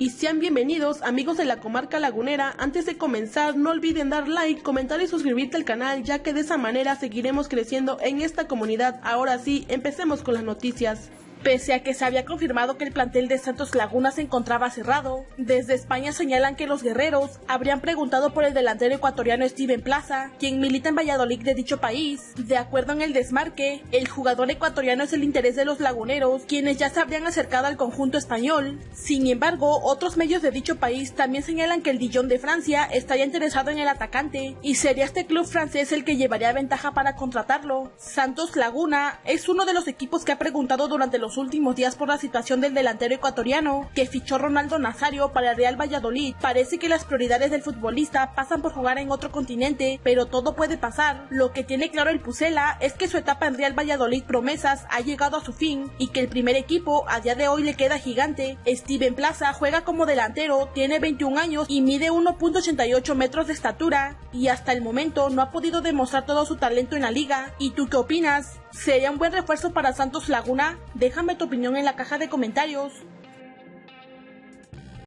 y sean bienvenidos amigos de la comarca lagunera. Antes de comenzar no olviden dar like, comentar y suscribirte al canal ya que de esa manera seguiremos creciendo en esta comunidad. Ahora sí, empecemos con las noticias. Pese a que se había confirmado que el plantel de Santos Laguna se encontraba cerrado, desde España señalan que los guerreros habrían preguntado por el delantero ecuatoriano Steven Plaza, quien milita en Valladolid de dicho país. De acuerdo en el desmarque, el jugador ecuatoriano es el interés de los laguneros, quienes ya se habrían acercado al conjunto español. Sin embargo, otros medios de dicho país también señalan que el Dijon de Francia estaría interesado en el atacante, y sería este club francés el que llevaría ventaja para contratarlo. Santos Laguna es uno de los equipos que ha preguntado durante los últimos días por la situación del delantero ecuatoriano que fichó Ronaldo Nazario para el Real Valladolid. Parece que las prioridades del futbolista pasan por jugar en otro continente, pero todo puede pasar. Lo que tiene claro el Pucela es que su etapa en Real Valladolid promesas ha llegado a su fin y que el primer equipo a día de hoy le queda gigante. Steven Plaza juega como delantero, tiene 21 años y mide 1.88 metros de estatura y hasta el momento no ha podido demostrar todo su talento en la liga. ¿Y tú qué opinas? ¿Sería un buen refuerzo para Santos Laguna? Déjame tu opinión en la caja de comentarios.